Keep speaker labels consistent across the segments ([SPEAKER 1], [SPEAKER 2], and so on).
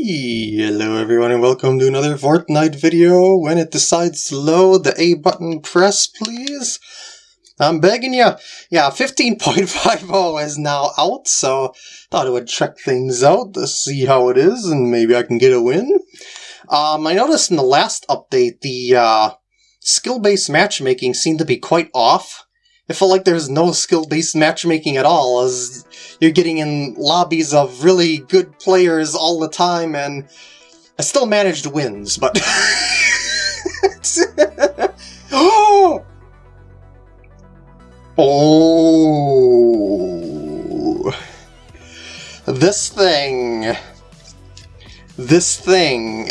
[SPEAKER 1] Hello everyone and welcome to another Fortnite video. When it decides to load, the A button press please. I'm begging you. Yeah, 15.50 is now out, so thought I would check things out to see how it is and maybe I can get a win. Um, I noticed in the last update the uh, skill-based matchmaking seemed to be quite off. It felt like there's no skill-based matchmaking at all, as you're getting in lobbies of really good players all the time, and I still managed wins, but... oh! Oh! This thing... This thing...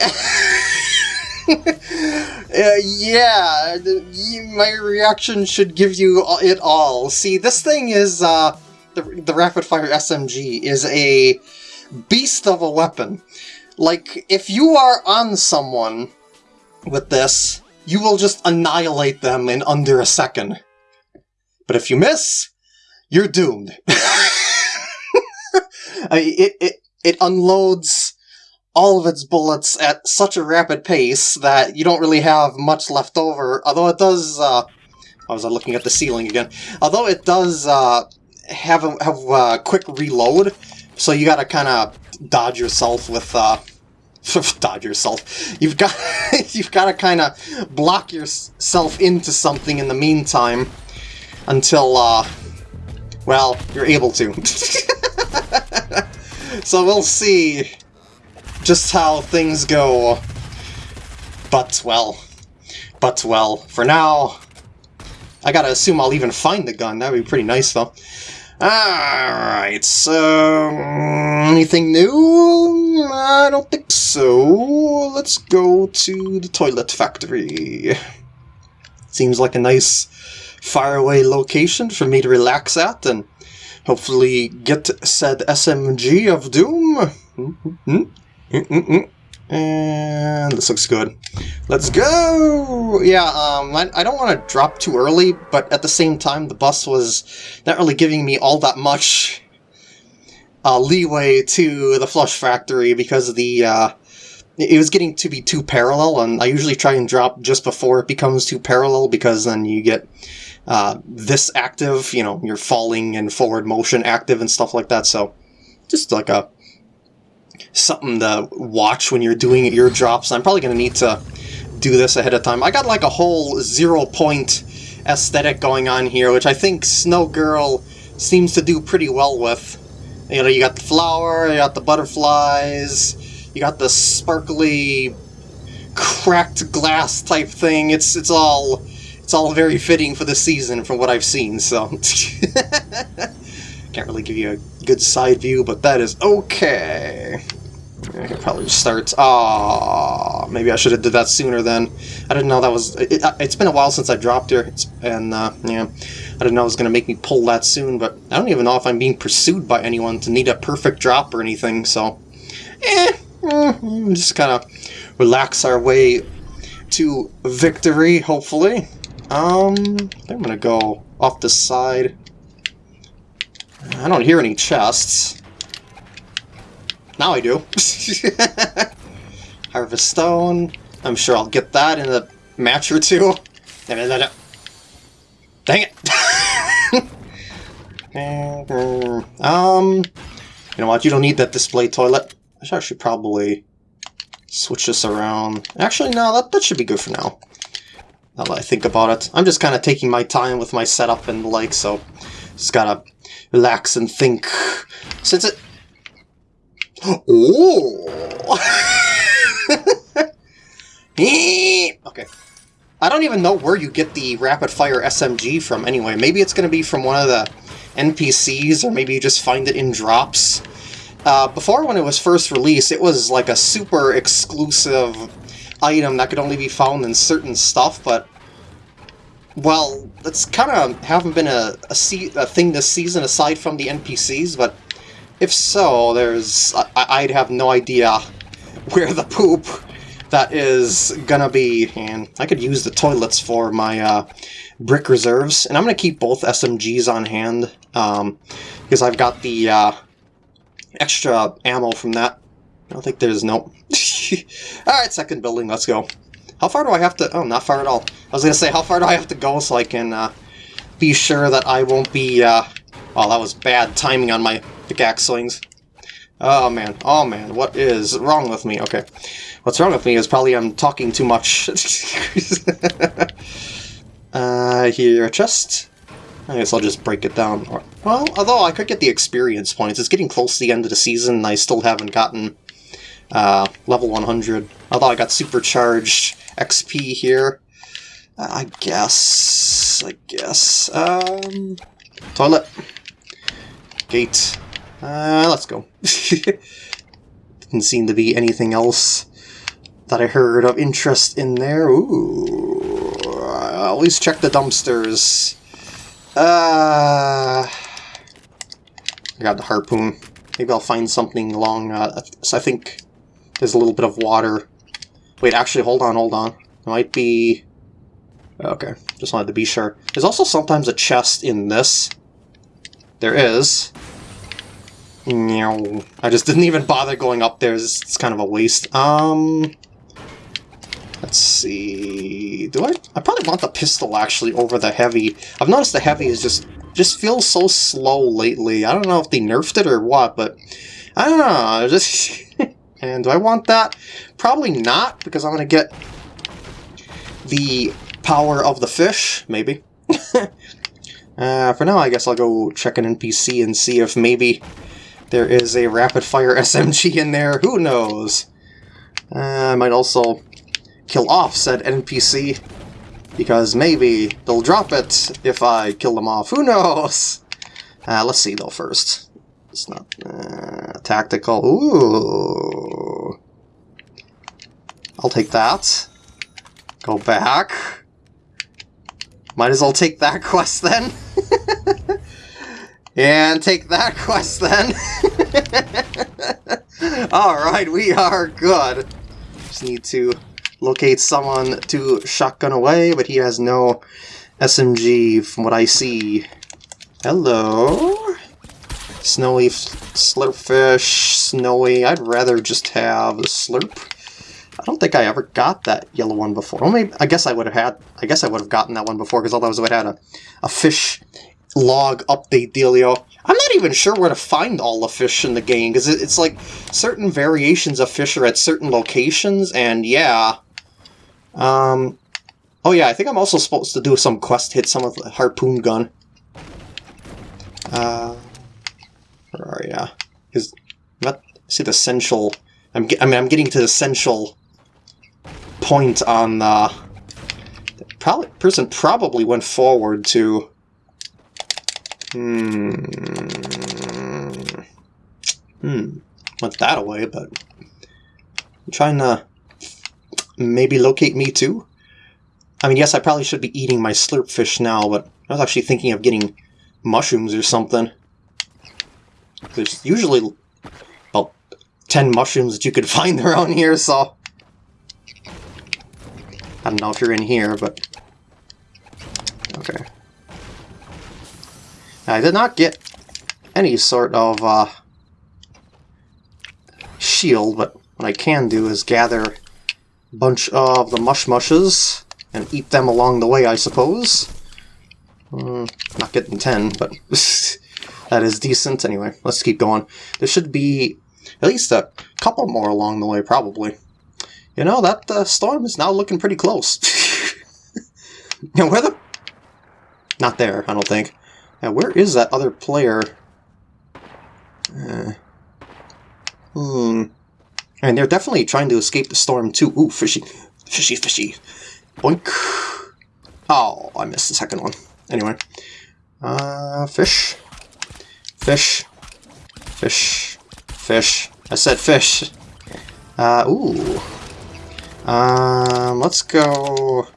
[SPEAKER 1] uh, yeah, my reaction should give you it all. See, this thing is, uh, the, the Rapid Fire SMG is a beast of a weapon. Like, if you are on someone with this, you will just annihilate them in under a second. But if you miss, you're doomed. it, it, it unloads all of its bullets at such a rapid pace that you don't really have much left over, although it does, uh, I was looking at the ceiling again, although it does, uh, have a, have a quick reload, so you gotta kind of dodge yourself with, uh, dodge yourself. You've got, you've got to kind of block yourself into something in the meantime until, uh, well, you're able to. so we'll see just how things go. But, well, but, well, for now, I gotta assume I'll even find the gun. That would be pretty nice, though. Alright, so... Anything new? I don't think so. Let's go to the toilet factory. Seems like a nice faraway location for me to relax at and hopefully get said SMG of Doom. Mm -hmm. Mm -mm -mm. And this looks good. Let's go! Yeah, um, I, I don't want to drop too early, but at the same time, the bus was not really giving me all that much uh, leeway to the Flush Factory because the uh, it was getting to be too parallel, and I usually try and drop just before it becomes too parallel because then you get uh, this active, you know, you're falling and forward motion active and stuff like that, so just like a something to watch when you're doing your drops. I'm probably going to need to do this ahead of time. I got like a whole zero point aesthetic going on here, which I think Snow Girl seems to do pretty well with. You know, you got the flower, you got the butterflies, you got the sparkly cracked glass type thing. It's it's all it's all very fitting for the season from what I've seen, so can't really give you a good side view, but that is okay. I could probably just start. Ah, maybe I should have did that sooner then. I didn't know that was. It, has been a while since I dropped here, and uh, yeah, I didn't know it was gonna make me pull that soon. But I don't even know if I'm being pursued by anyone to need a perfect drop or anything. So, eh, eh just kind of relax our way to victory. Hopefully, um, I'm gonna go off the side. I don't hear any chests. Now I do. Harvest Stone. I'm sure I'll get that in a match or two. Dang it! um, you know what? You don't need that display toilet. I should probably switch this around. Actually, no, that, that should be good for now. Now that I think about it. I'm just kind of taking my time with my setup and the like, so just gotta relax and think. Since it Oh! okay. I don't even know where you get the rapid-fire SMG from anyway. Maybe it's going to be from one of the NPCs, or maybe you just find it in drops. Uh, before, when it was first released, it was like a super exclusive item that could only be found in certain stuff, but... Well, it's kind of haven't been a, a, a thing this season aside from the NPCs, but if so, there's... I would have no idea where the poop that is gonna be, and I could use the toilets for my uh, brick reserves, and I'm gonna keep both SMGs on hand, um, because I've got the uh, extra ammo from that I don't think there's no... Alright, second building, let's go. How far do I have to... Oh, not far at all. I was to say, how far do I have to go so I can uh, be sure that I won't be... Uh... Oh, that was bad timing on my pickaxe slings. Oh man, oh man, what is wrong with me? Okay, what's wrong with me is probably I'm talking too much. uh, here, a chest. I guess I'll just break it down. Well, although I could get the experience points. It's getting close to the end of the season, and I still haven't gotten uh, level 100. Although I got supercharged XP here. I guess... I guess... Um, toilet. Gate. Uh, let's go. Didn't seem to be anything else that I heard of interest in there. Ooh, I always check the dumpsters. Uh, I got the harpoon. Maybe I'll find something along, uh, so I think there's a little bit of water. Wait, actually, hold on, hold on. It might be... Okay, just wanted to be sure. There's also sometimes a chest in this. There is. No, I just didn't even bother going up there. It's, it's kind of a waste. Um, let's see. Do I? I probably want the pistol actually over the heavy. I've noticed the heavy is just just feels so slow lately. I don't know if they nerfed it or what, but I don't know. Just and do I want that? Probably not because I'm gonna get the power of the fish. Maybe. uh, for now, I guess I'll go check an NPC and see if maybe there is a rapid-fire SMG in there, who knows? Uh, I might also kill off said NPC, because maybe they'll drop it if I kill them off, who knows? Uh, let's see though first. It's not... Uh, tactical, ooh... I'll take that. Go back. Might as well take that quest then. And take that quest then. Alright, we are good. Just need to locate someone to shotgun away, but he has no SMG from what I see. Hello? Snowy slurpfish, snowy. I'd rather just have the slurp. I don't think I ever got that yellow one before. Well, maybe, I guess I would have had. I guess I would have gotten that one before because otherwise I would have had a, a fish log update dealio. I'm not even sure where to find all the fish in the game, because it's like certain variations of fish are at certain locations, and yeah. Um, oh yeah, I think I'm also supposed to do some quest hit some of the harpoon gun. Uh, where are ya? Because, not see the essential, I'm, I mean, I'm getting to the essential point on, uh, the probably, person probably went forward to Hmm. Hmm. Went that away, but I'm trying to maybe locate me too. I mean, yes, I probably should be eating my slurp fish now, but I was actually thinking of getting mushrooms or something. There's usually about 10 mushrooms that you could find around here, so... I don't know if you're in here, but... Okay. I did not get any sort of uh, shield, but what I can do is gather a bunch of the mush mushes and eat them along the way, I suppose. Mm, not getting 10, but that is decent. Anyway, let's keep going. There should be at least a couple more along the way, probably. You know, that uh, storm is now looking pretty close. now, where the... Not there, I don't think. Now, where is that other player? Uh, hmm. And they're definitely trying to escape the storm, too. Ooh, fishy. Fishy, fishy. Boink. Oh, I missed the second one. Anyway. Uh, fish. Fish. Fish. Fish. I said fish. Uh, ooh. Um, let's go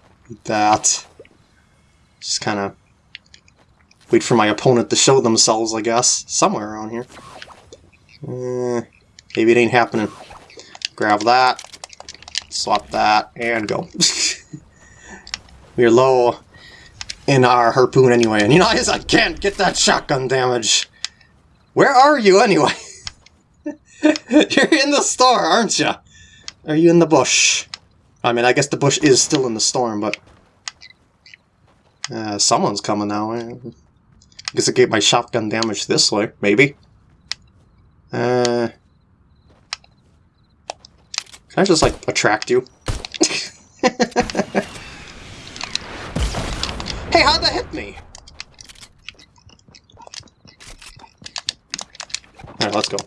[SPEAKER 1] that. Just kind of Wait for my opponent to show themselves, I guess. Somewhere around here. Uh, maybe it ain't happening. Grab that. Swap that. And go. We're low in our harpoon anyway. And you know, I can't get that shotgun damage. Where are you anyway? You're in the store, aren't you? Are you in the bush? I mean, I guess the bush is still in the storm, but... Uh, someone's coming now. I guess I get my shotgun damage this way, maybe. Uh... Can I just, like, attract you? hey, how'd that hit me? Alright, let's go.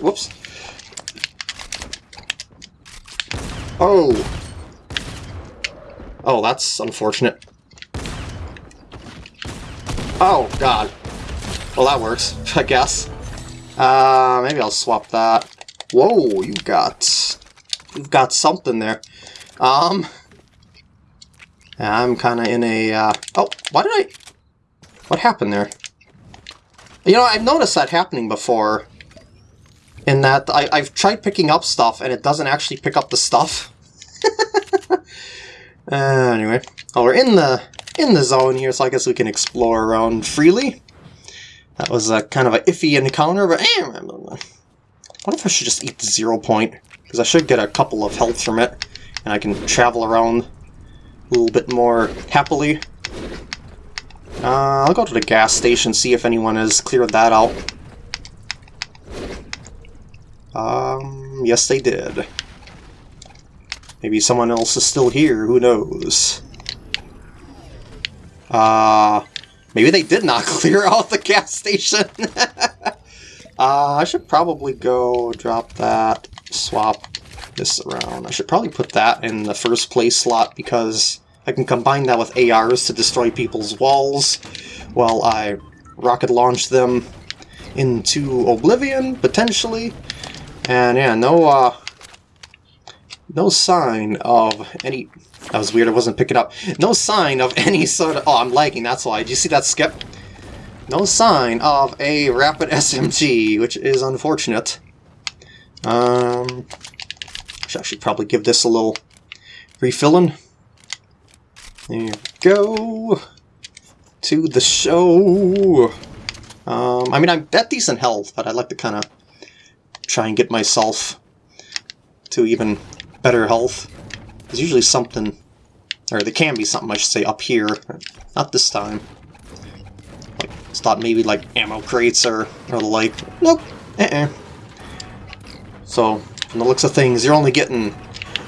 [SPEAKER 1] Whoops. Oh! Oh, that's unfortunate. Oh, God. Well, that works, I guess. Uh, maybe I'll swap that. Whoa, you've got... You've got something there. Um... I'm kind of in a... Uh, oh, why did I... What happened there? You know, I've noticed that happening before. In that I, I've tried picking up stuff and it doesn't actually pick up the stuff. uh, anyway, well, we're in the in the zone here, so I guess we can explore around freely. That was a kind of an iffy encounter, but eh, what if I should just eat the zero point? Because I should get a couple of health from it, and I can travel around a little bit more happily. Uh, I'll go to the gas station, see if anyone has cleared that out. Um, yes they did. Maybe someone else is still here, who knows? Uh, maybe they did not clear out the gas station. uh, I should probably go drop that, swap this around. I should probably put that in the first place slot because I can combine that with ARs to destroy people's walls while I rocket launch them into oblivion, potentially. And yeah, no, uh, no sign of any... That was weird, I wasn't picking up. No sign of any sort of... Oh, I'm lagging, that's why. Did you see that skip? No sign of a rapid SMG, which is unfortunate. Um, I should probably give this a little refilling. There we go. To the show. Um, I mean, I'm at decent health, but I'd like to kind of try and get myself to even better health. There's usually something, or there can be something, I should say, up here. Not this time. Like, thought maybe like ammo crates or, or the like. Nope. Uh-uh. So, from the looks of things, you're only getting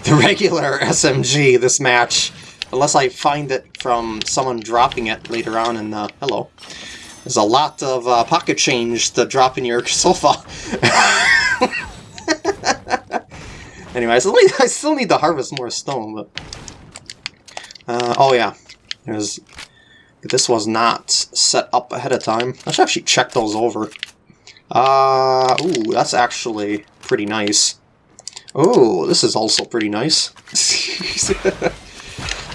[SPEAKER 1] the regular SMG this match. Unless I find it from someone dropping it later on in the... Hello. There's a lot of uh, pocket change to drop in your sofa. anyway, I still, need, I still need to harvest more stone, but... Uh, oh yeah. There's... This was not set up ahead of time. I should actually check those over. Uh, ooh, that's actually pretty nice. Oh, this is also pretty nice.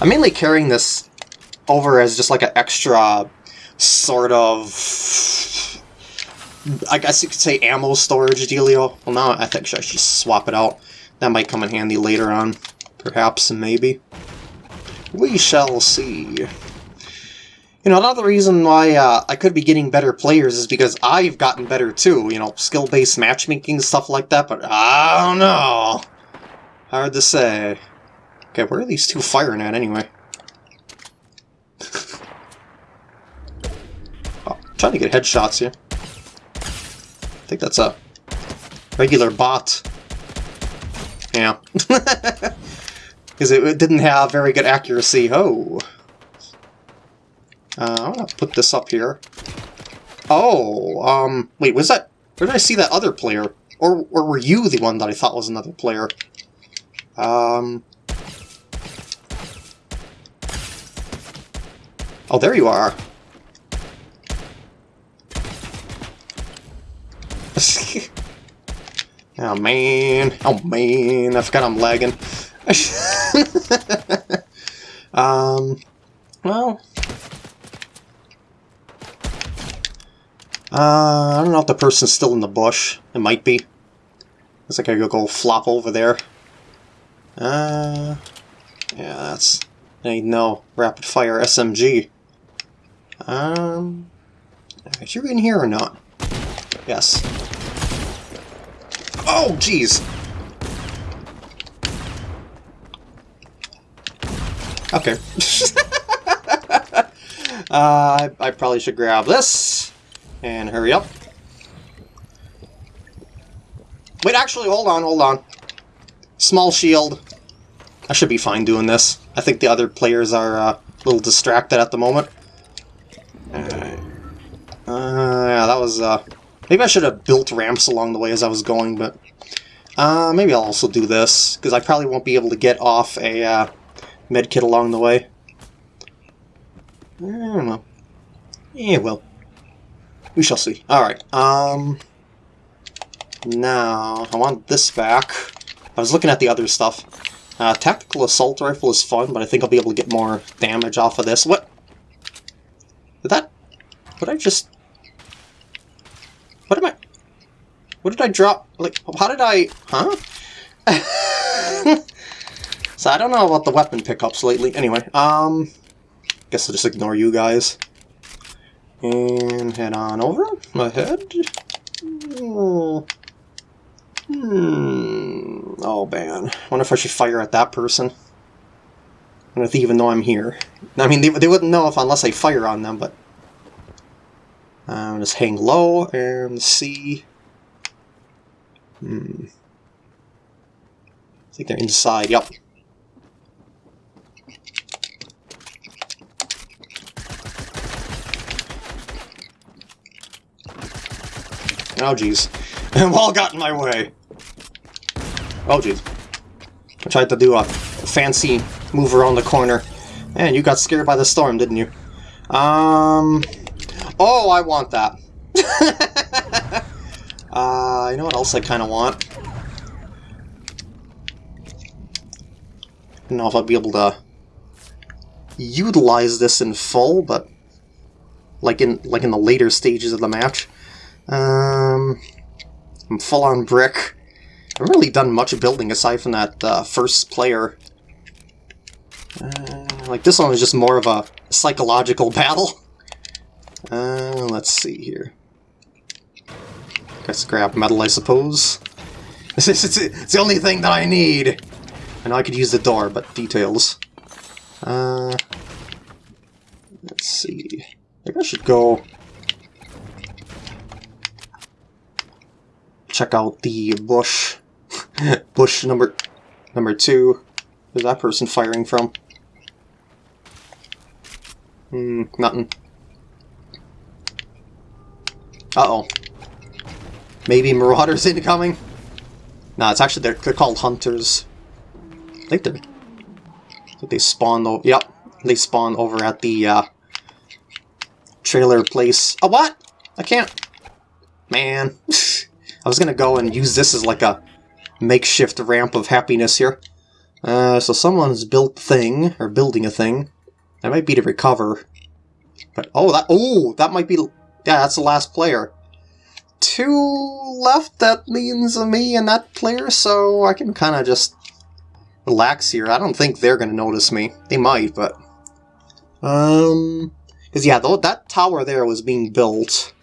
[SPEAKER 1] I'm mainly carrying this over as just like an extra sort of... I guess you could say ammo storage dealio. Well, now I think I should swap it out. That might come in handy later on. Perhaps, maybe. We shall see. You know, another reason why uh, I could be getting better players is because I've gotten better too. You know, skill-based matchmaking, stuff like that, but I don't know. Hard to say. Okay, where are these two firing at anyway? oh, trying to get headshots here. I think that's a regular bot. Yeah. Because it, it, didn't have very good accuracy. Oh. Uh, I'm gonna put this up here. Oh, um, wait, was that... Where did I see that other player? Or, or were you the one that I thought was another player? Um, Oh, there you are. Oh, man. Oh, man. I forgot I'm lagging. um, well... Uh, I don't know if the person's still in the bush. It might be. Looks like I could go flop over there. Uh, yeah, that's... I no rapid fire SMG. Um, is you in here or not? Yes. Oh, jeez! Okay. uh, I, probably should grab this and hurry up. Wait, actually, hold on, hold on. Small shield. I should be fine doing this. I think the other players are uh, a little distracted at the moment. Uh, yeah, that was... Uh, maybe I should have built ramps along the way as I was going, but... Uh, maybe I'll also do this, because I probably won't be able to get off a uh, medkit along the way. I don't know. Yeah, well. We shall see. Alright, um... Now, I want this back. I was looking at the other stuff. Uh, tactical assault rifle is fun, but I think I'll be able to get more damage off of this. What? Did that... What I just... What am I... What did I drop? Like, how did I... Huh? so I don't know about the weapon pickups lately. Anyway, um... Guess I'll just ignore you guys. And head on over. Ahead. Oh. Hmm. Oh, man. wonder if I should fire at that person. And if they even know I'm here. I mean, they, they wouldn't know if unless I fire on them, but... Um, just hang low and see. Hmm. I think they're inside. Yep. Oh, jeez. Wall got in my way. Oh, jeez. I tried to do a fancy move around the corner. And you got scared by the storm, didn't you? Um... Oh, I want that. uh, you know what else I kind of want? I don't know if I'll be able to utilize this in full, but like in like in the later stages of the match. Um, I'm full on brick. I haven't really done much building aside from that uh, first player. Uh, like this one was just more of a psychological battle. Uh, let's see here. Guess grab metal, I suppose. it's, it's the only thing that I need. I know I could use the door, but details. Uh, let's see. Maybe I should go check out the bush. bush number number two. Where's that person firing from? Hmm, nothing. Uh-oh. Maybe marauders incoming? Nah, it's actually, they're, they're called hunters. I think they're... Think they spawn over... Yep, they spawn over at the, uh... Trailer place. Oh, what? I can't... Man. I was gonna go and use this as like a makeshift ramp of happiness here. Uh, so someone's built thing, or building a thing. That might be to recover. But, oh, that, oh, that might be, yeah, that's the last player. Two left, that means me and that player, so I can kind of just relax here. I don't think they're going to notice me. They might, but... Um... Because, yeah, though, that tower there was being built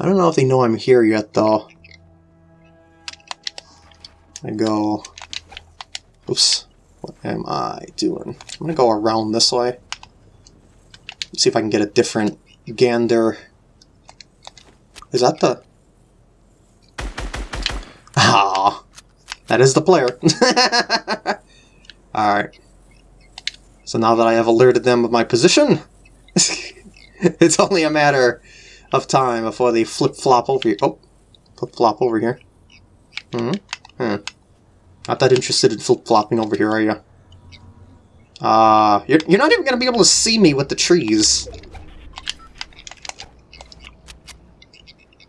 [SPEAKER 1] I don't know if they know I'm here yet, though. I go... Oops. What am I doing? I'm gonna go around this way. Let's see if I can get a different gander. Is that the... Ah, that is the player. Alright. So now that I have alerted them of my position, it's only a matter of time before they flip-flop over here. Oh, flip-flop over here. Hmm. Hmm. Not that interested in flip-flopping over here, are you? Uh, you're, you're not even going to be able to see me with the trees.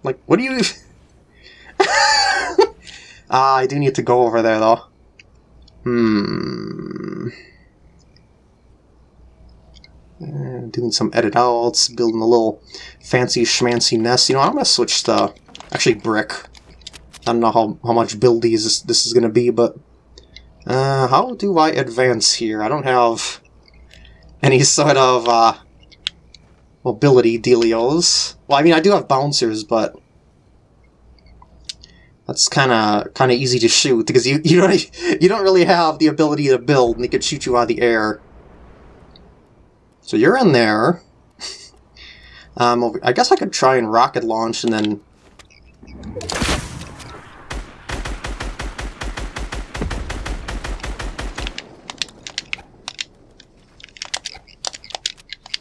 [SPEAKER 1] Like, what do you... Ah, I do need to go over there, though. Hmm... Uh, doing some edit outs, building a little fancy schmancy nest. You know, I'm going to switch to actually brick. I don't know how, how much buildies this, this is going to be, but uh, how do I advance here? I don't have any sort of uh, mobility dealios. Well, I mean, I do have bouncers, but That's kind of kind of easy to shoot because you you don't you don't really have the ability to build, and they could shoot you out of the air. So you're in there. Um, I guess I could try and rocket launch and then...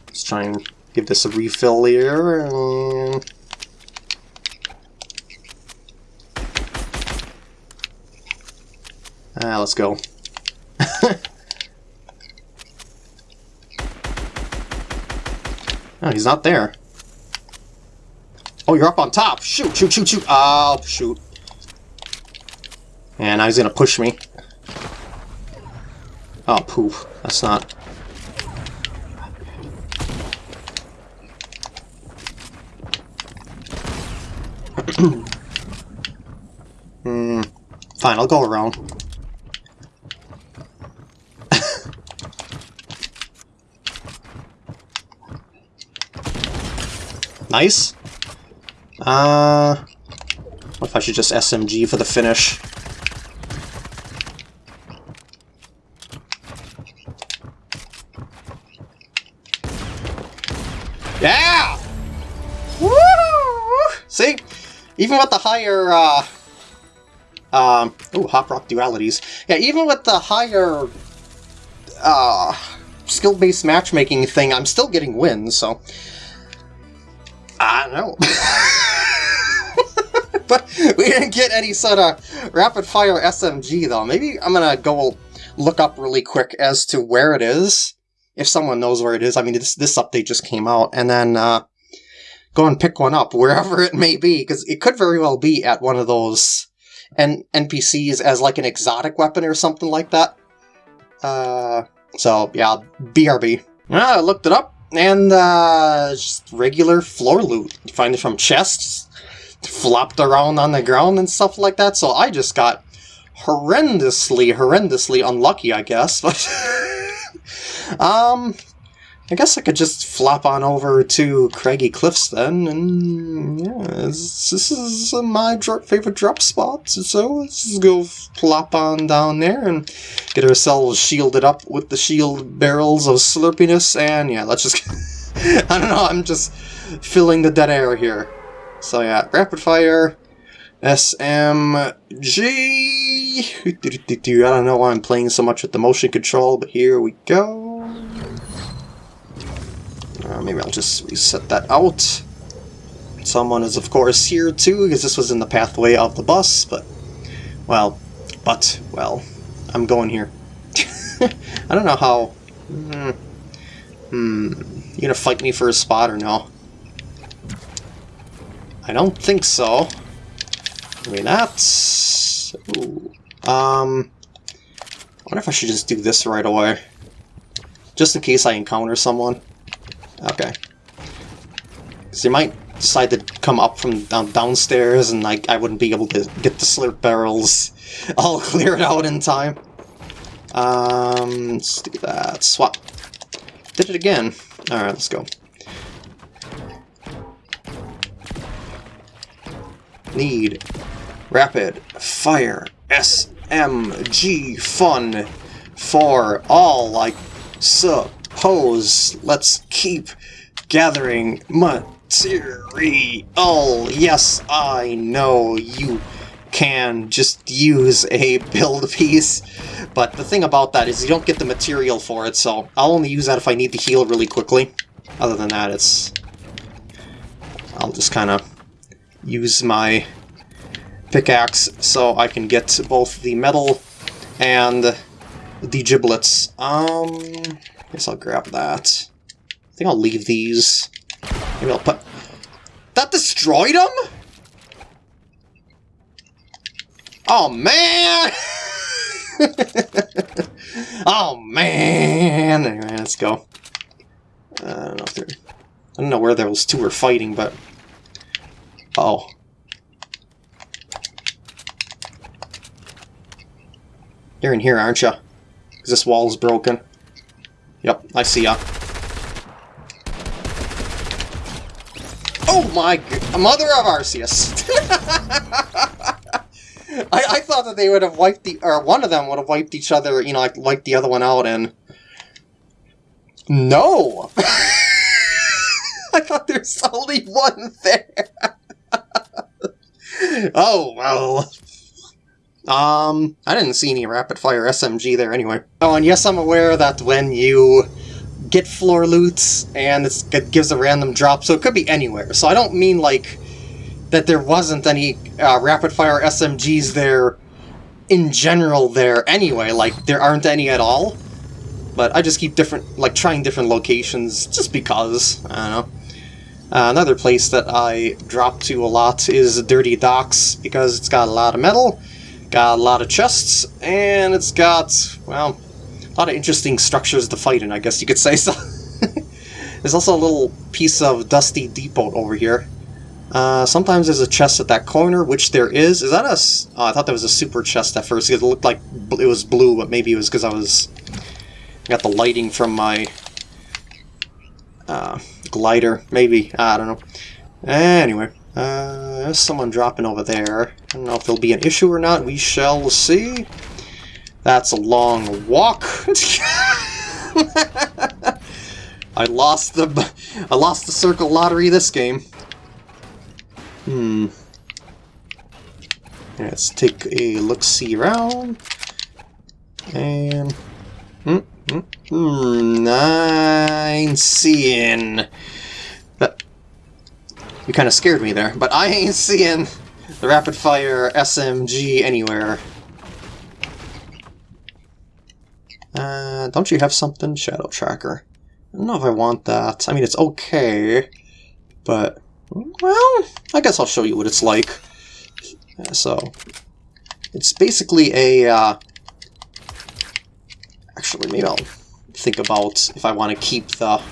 [SPEAKER 1] Let's try and give this a refill here. And... Ah, let's go. oh, he's not there. Oh, you're up on top! Shoot, shoot, shoot, shoot! Oh, shoot. And now he's gonna push me. Oh, poop. That's not... hmm. Fine, I'll go around. nice. Uh, what if I should just SMG for the finish? Even with the higher, uh... Um, ooh, Hop Rock Dualities. Yeah, even with the higher, uh, skill-based matchmaking thing, I'm still getting wins, so... I don't know. but we didn't get any sort of rapid-fire SMG, though. Maybe I'm gonna go look up really quick as to where it is, if someone knows where it is. I mean, this, this update just came out, and then uh, go and pick one up, wherever it may be, because it could very well be at one of those N NPCs as like an exotic weapon or something like that. Uh, so, yeah, BRB. Ah, I looked it up, and uh, just regular floor loot. You find it from chests, flopped around on the ground and stuff like that, so I just got horrendously, horrendously unlucky, I guess, but... um, I guess I could just flop on over to Craggy Cliffs then, and yeah, this, is my favorite drop spot, so let's just go flop on down there and get ourselves shielded up with the shield barrels of slurpiness, and yeah, let's just... I don't know, I'm just filling the dead air here. So yeah, rapid fire, SMG. I don't know why I'm playing so much with the motion control, but here we go. Uh, maybe I'll just reset that out. Someone is of course here too, because this was in the pathway of the bus, but, well, but, well, I'm going here. I don't know how... Hmm. Hmm. You gonna fight me for a spot or no? I don't think so. Maybe not. Ooh. Um, I wonder if I should just do this right away. Just in case I encounter someone. Okay. Because they might decide to come up from down downstairs and like I wouldn't be able to get the slurp barrels all cleared out in time. Um, let's do that. Swap. Did it again. Alright, let's go. need rapid fire SMG fun for all, like I suppose. Let's keep gathering material. Yes, I know you can just use a build piece, but the thing about that is you don't get the material for it, so I'll only use that if I need to heal really quickly. Other than that, it's... I'll just kind of use my pickaxe so I can get both the metal and the giblets. Um, guess I'll grab that. I think I'll leave these. Maybe I'll put... That destroyed them? Oh, man! oh, man! Anyway, let's go. Uh, I don't know if they're... I don't know where those two were fighting, but Oh. You're in here, aren't you? Because this wall's broken. Yep, I see ya. Oh my Mother of Arceus! I, I thought that they would have wiped the, or one of them would have wiped each other, you know, like wiped the other one out, and no. I thought there's only one there. oh well. Um, I didn't see any rapid fire SMG there anyway. Oh, and yes, I'm aware that when you get floor loot and it gives a random drop, so it could be anywhere. So I don't mean like that there wasn't any uh, rapid fire SMGs there in general there anyway, like there aren't any at all. But I just keep different, like trying different locations just because, I don't know. Uh, another place that I drop to a lot is Dirty Docks because it's got a lot of metal, got a lot of chests, and it's got, well, a lot of interesting structures to fight in, I guess you could say so. There's also a little piece of Dusty Depot over here. Uh, sometimes there's a chest at that corner, which there is. Is that a... Oh, I thought that was a super chest at first. because It looked like it was blue, but maybe it was because I was... got the lighting from my... Uh, glider, maybe. I don't know. Anyway, uh, there's someone dropping over there. I don't know if there'll be an issue or not. We shall see. That's a long walk. I lost the I lost the circle lottery this game. Hmm. Let's take a look-see around. And... Hmm, hmm, hmm, nine seeing... You kind of scared me there, but I ain't seeing the rapid-fire SMG anywhere. Uh, don't you have something? Shadow Tracker. I don't know if I want that. I mean, it's okay, but... Well, I guess I'll show you what it's like. So, it's basically a... Uh, actually, maybe I'll think about if I want to keep the...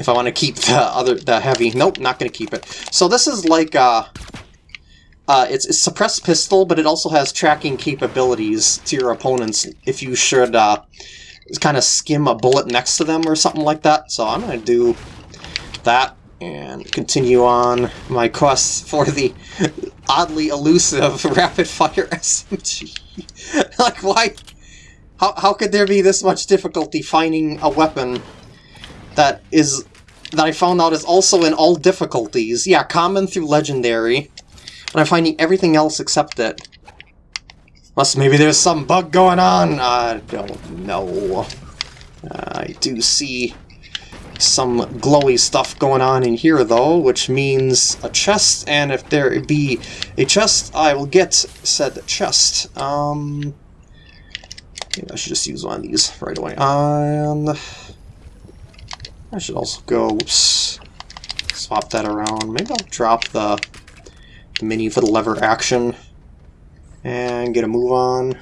[SPEAKER 1] If I want to keep the other, the heavy... Nope, not going to keep it. So this is like, uh, uh, it's a suppressed pistol, but it also has tracking capabilities to your opponents if you should, uh, kind of skim a bullet next to them or something like that. So I'm going to do that and continue on my quest for the oddly elusive rapid-fire SMG. like, why? How, how could there be this much difficulty finding a weapon that is that I found out is also in all difficulties? Yeah, common through legendary. But I'm finding everything else except it. Unless maybe there's some bug going on? I don't know. I do see some glowy stuff going on in here though, which means a chest, and if there be a chest, I will get said chest. Um, I should just use one of these right away. And I should also go, oops, swap that around. Maybe I'll drop the, the mini for the lever action and get a move on.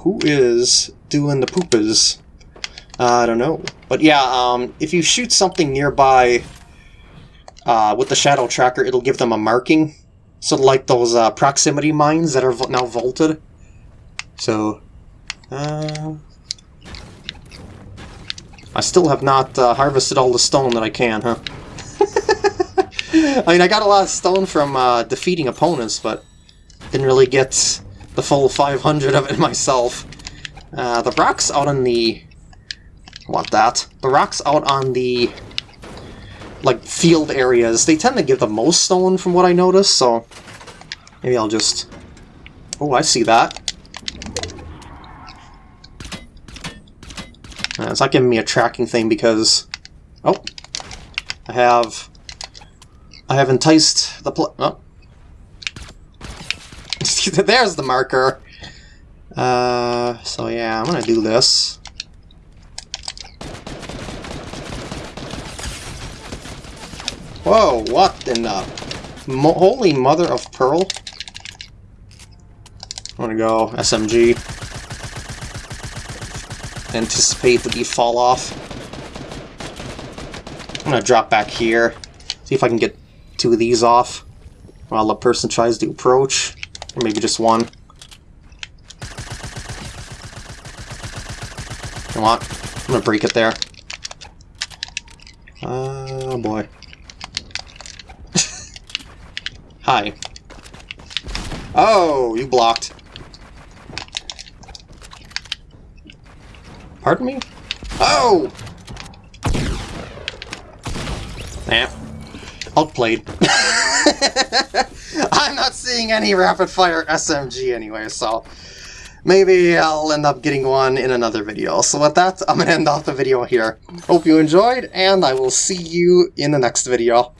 [SPEAKER 1] Who is doing the poopas? Uh, I don't know. But yeah, um, if you shoot something nearby uh, with the shadow tracker, it'll give them a marking. So like those uh, proximity mines that are now vaulted. So, uh, I still have not uh, harvested all the stone that I can, huh? I mean, I got a lot of stone from uh, defeating opponents, but didn't really get the full 500 of it myself. Uh, the rocks out on the... want that. The rocks out on the like field areas, they tend to give the most stone from what I noticed, so maybe I'll just... Oh, I see that. Uh, it's not giving me a tracking thing because... Oh, I have I have enticed the pl- oh. There's the marker! Uh, so yeah, I'm gonna do this. Whoa, what in the... Mo holy mother of pearl? I'm gonna go SMG. Anticipate the fall off. I'm gonna drop back here. See if I can get two of these off while the person tries to approach. Or maybe just one. Come on. I'm gonna break it there. Oh boy. Hi. Oh, you blocked. Pardon me? Oh! Eh. Nah. Outplayed. I'm not seeing any rapid fire SMG anyway, so maybe I'll end up getting one in another video. So with that, I'm to end off the video here. Hope you enjoyed, and I will see you in the next video.